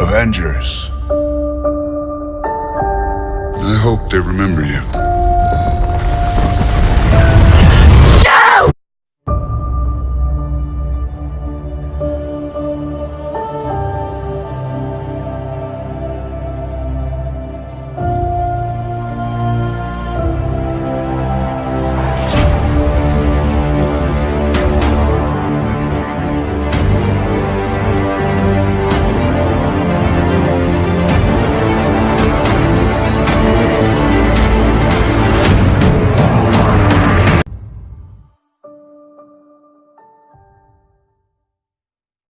Avengers. I hope they remember you.